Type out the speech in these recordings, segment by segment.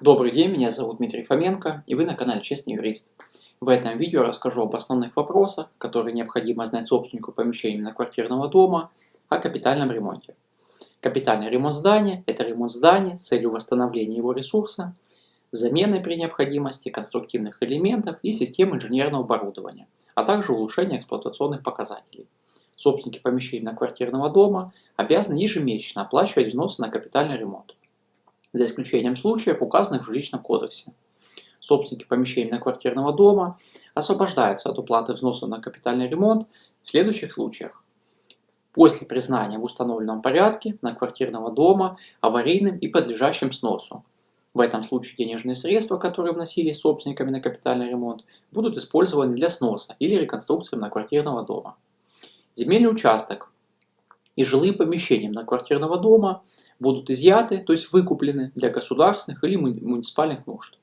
Добрый день, меня зовут Дмитрий Фоменко и вы на канале Честный Юрист. В этом видео расскажу об основных вопросах, которые необходимо знать собственнику помещения многоквартирного дома о капитальном ремонте. Капитальный ремонт здания – это ремонт здания с целью восстановления его ресурса, замены при необходимости конструктивных элементов и систем инженерного оборудования, а также улучшения эксплуатационных показателей. Собственники помещений многоквартирного дома обязаны ежемесячно оплачивать взносы на капитальный ремонт за исключением случаев, указанных в жилищном кодексе. Собственники помещений многоквартирного дома освобождаются от уплаты взносов на капитальный ремонт в следующих случаях. После признания в установленном порядке многоквартирного дома аварийным и подлежащим сносу. В этом случае денежные средства, которые вносились собственниками на капитальный ремонт, будут использованы для сноса или реконструкции многоквартирного дома. Земельный участок и жилые помещения многоквартирного дома будут изъяты, то есть выкуплены для государственных или муниципальных нужд.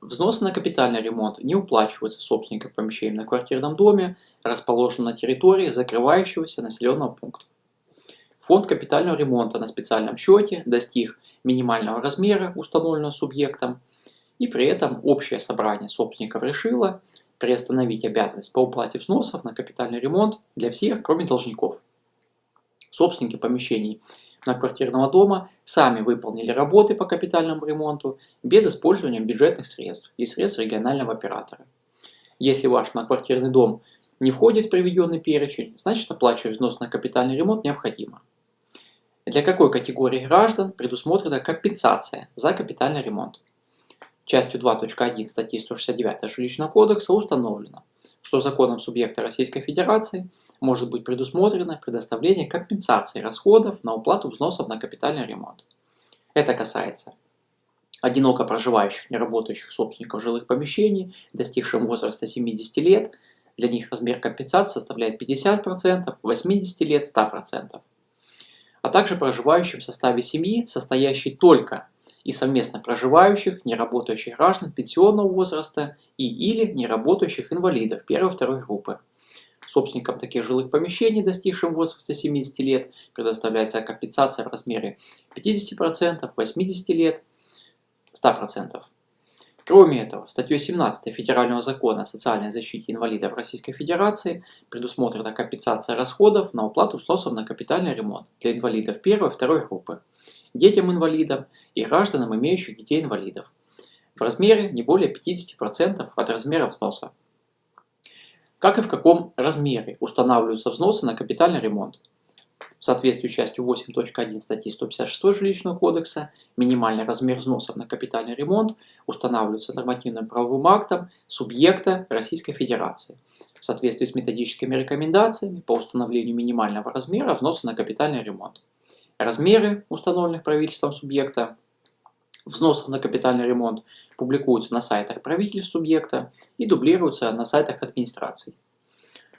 Взносы на капитальный ремонт не уплачиваются собственникам помещений на квартирном доме, расположенном на территории закрывающегося населенного пункта. Фонд капитального ремонта на специальном счете достиг минимального размера, установленного субъектом, и при этом общее собрание собственников решило приостановить обязанность по уплате взносов на капитальный ремонт для всех, кроме должников. Собственники помещений многоквартирного дома сами выполнили работы по капитальному ремонту без использования бюджетных средств и средств регионального оператора. Если ваш многоквартирный дом не входит в приведенный перечень, значит оплачивать взнос на капитальный ремонт необходимо. Для какой категории граждан предусмотрена компенсация за капитальный ремонт? Частью 2.1 статьи 169 Жилищного кодекса установлено, что законом субъекта Российской Федерации – может быть предусмотрено предоставление компенсации расходов на уплату взносов на капитальный ремонт. Это касается одиноко проживающих, неработающих собственников жилых помещений, достигших возраста 70 лет, для них размер компенсации составляет 50%, 80 лет 100%. А также проживающих в составе семьи, состоящей только и совместно проживающих, неработающих граждан пенсионного возраста и или неработающих инвалидов первой-второй группы. Собственникам таких жилых помещений, достигшим возраста 70 лет, предоставляется компенсация в размере 50%, 80 лет, 100%. Кроме этого, статьей 17 Федерального закона о социальной защите инвалидов Российской Федерации предусмотрена компенсация расходов на уплату взносов на капитальный ремонт для инвалидов первой и второй группы, детям инвалидов и гражданам, имеющих детей-инвалидов в размере не более 50% от размера взноса как и в каком размере устанавливаются взносы на капитальный ремонт. В соответствии с частью 8.1 статьи 156 Жилищного кодекса минимальный размер взносов на капитальный ремонт устанавливается нормативным правовым актом субъекта Российской Федерации в соответствии с методическими рекомендациями по установлению минимального размера взноса на капитальный ремонт. Размеры установленных правительством субъекта взносов на капитальный ремонт публикуются на сайтах правительств субъекта и дублируются на сайтах администраций.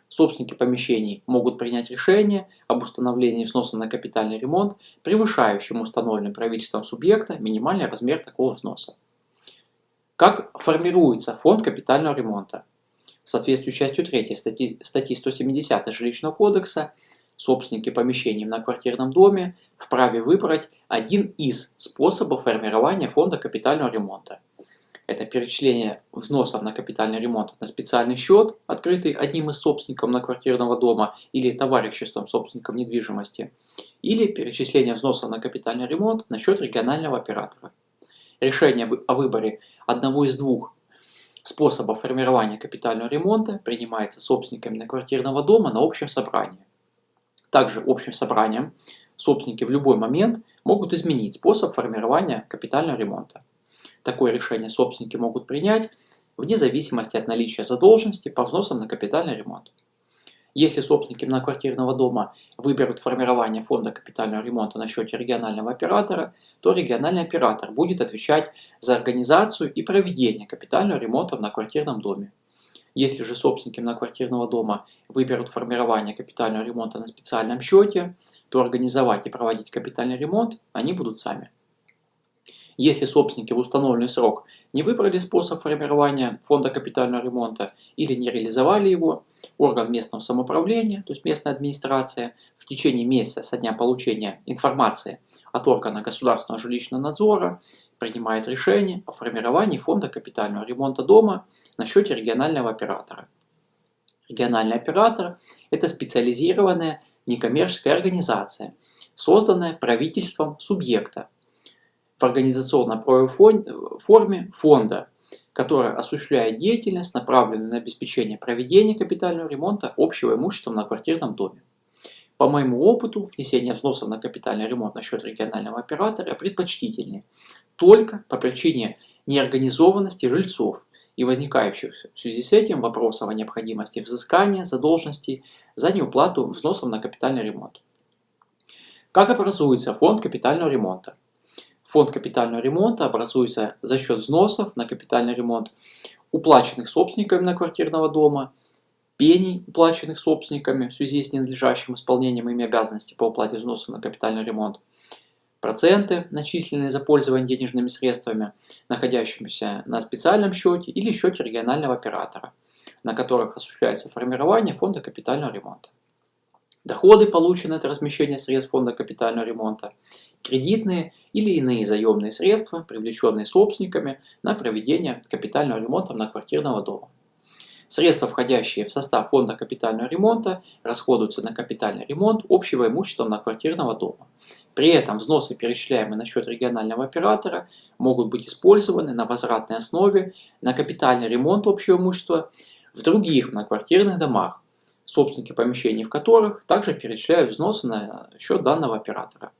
Собственники помещений могут принять решение об установлении взноса на капитальный ремонт, превышающим установленным правительством субъекта минимальный размер такого взноса. Как формируется фонд капитального ремонта? В соответствии с частью 3 статьи, статьи 170 Жилищного кодекса собственники помещений на квартирном доме вправе выбрать один из способов формирования фонда капитального ремонта. Это перечисление взносов на капитальный ремонт на специальный счет, открытый одним из собственников на квартирного дома или товариществом собственников недвижимости, или перечисление взносов на капитальный ремонт на счет регионального оператора. Решение о выборе одного из двух способов формирования капитального ремонта принимается собственниками на квартирного дома на общем собрании. Также общим собранием собственники в любой момент могут изменить способ формирования капитального ремонта. Такое решение собственники могут принять вне зависимости от наличия задолженности по взносам на капитальный ремонт. Если собственники многоквартирного дома выберут формирование фонда капитального ремонта на счете регионального оператора, то региональный оператор будет отвечать за организацию и проведение капитального ремонта в многоквартирном доме. Если же собственники многоквартирного дома выберут формирование капитального ремонта на специальном счете, то организовать и проводить капитальный ремонт они будут сами. Если собственники в установленный срок не выбрали способ формирования фонда капитального ремонта или не реализовали его, орган местного самоуправления, то есть местная администрация, в течение месяца со дня получения информации от органа государственного жилищного надзора принимает решение о формировании фонда капитального ремонта дома на счете регионального оператора. Региональный оператор – это специализированная некоммерческая организация, созданная правительством субъекта в организационно-правовой форме фонда, которая осуществляет деятельность, направленную на обеспечение проведения капитального ремонта общего имущества на квартирном доме. По моему опыту, внесение взносов на капитальный ремонт на счет регионального оператора предпочтительнее только по причине неорганизованности жильцов и возникающих в связи с этим вопросов о необходимости взыскания задолженностей за неуплату взносов на капитальный ремонт. Как образуется фонд капитального ремонта? Фонд капитального ремонта образуется за счет взносов на капитальный ремонт, уплаченных собственниками на квартирного дома, пений, уплаченных собственниками в связи с ненадлежащим исполнением ими обязанностей по уплате взносов на капитальный ремонт, проценты, начисленные за пользование денежными средствами, находящимися на специальном счете или счете регионального оператора, на которых осуществляется формирование фонда капитального ремонта. Доходы, полученные от размещения средств фонда капитального ремонта, кредитные или иные заемные средства, привлеченные собственниками на проведение капитального ремонта многоквартирного дома. Средства, входящие в состав фонда капитального ремонта, расходуются на капитальный ремонт общего имущества многоквартирного дома. При этом взносы, перечисляемые на счет регионального оператора, могут быть использованы на возвратной основе на капитальный ремонт общего имущества в других многоквартирных домах, собственники помещений в которых также перечисляют взносы на счет данного оператора.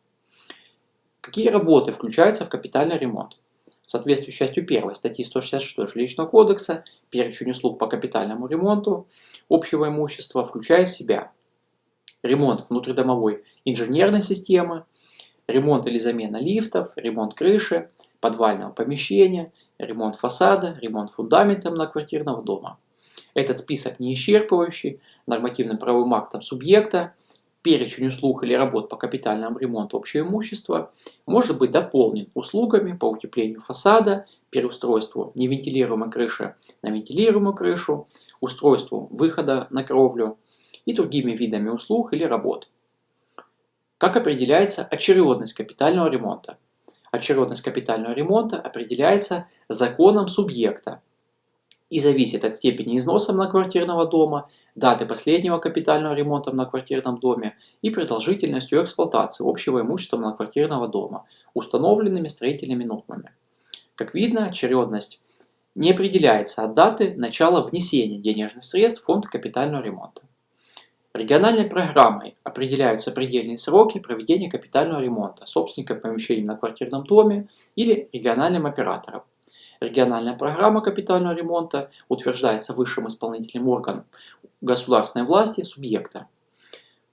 Какие работы включаются в капитальный ремонт? В соответствии с частью 1 статьи 166 Жилищного кодекса перечень услуг по капитальному ремонту общего имущества включает в себя ремонт внутридомовой инженерной системы, ремонт или замена лифтов, ремонт крыши, подвального помещения, ремонт фасада, ремонт фундамента многоквартирного дома. Этот список не исчерпывающий, нормативным правовым актом субъекта, перечень услуг или работ по капитальному ремонту общего имущества может быть дополнен услугами по утеплению фасада, переустройству невентилируемой крыши на вентилируемую крышу, устройству выхода на кровлю и другими видами услуг или работ. Как определяется очередность капитального ремонта? Очередность капитального ремонта определяется законом субъекта и зависит от степени износа многоквартирного дома, даты последнего капитального ремонта в многоквартирном доме и продолжительностью эксплуатации общего имущества многоквартирного дома, установленными строительными нормами. Как видно, очередность не определяется от даты начала внесения денежных средств в фонд капитального ремонта. Региональной программой определяются предельные сроки проведения капитального ремонта собственника помещений на квартирном доме или региональным оператором. Региональная программа капитального ремонта утверждается высшим исполнительным органом государственной власти субъекта.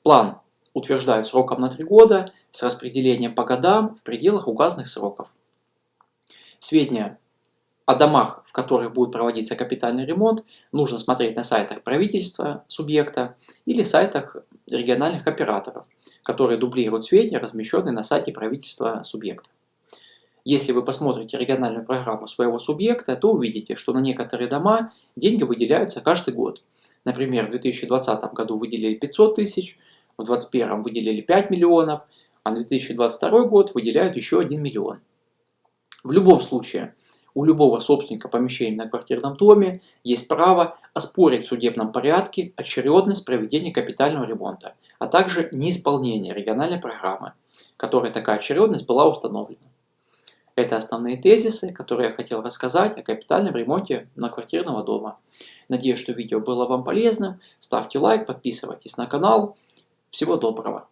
План утверждают сроком на три года с распределением по годам в пределах указанных сроков. Сведения о домах, в которых будет проводиться капитальный ремонт, нужно смотреть на сайтах правительства субъекта или сайтах региональных операторов, которые дублируют сведения, размещенные на сайте правительства субъекта. Если вы посмотрите региональную программу своего субъекта, то увидите, что на некоторые дома деньги выделяются каждый год. Например, в 2020 году выделили 500 тысяч, в 2021 выделили 5 миллионов, а на 2022 год выделяют еще 1 миллион. В любом случае, у любого собственника помещения на квартирном доме есть право оспорить в судебном порядке очередность проведения капитального ремонта, а также неисполнение региональной программы, которой такая очередность была установлена. Это основные тезисы, которые я хотел рассказать о капитальном ремонте многоквартирного дома. Надеюсь, что видео было вам полезным. Ставьте лайк, подписывайтесь на канал. Всего доброго!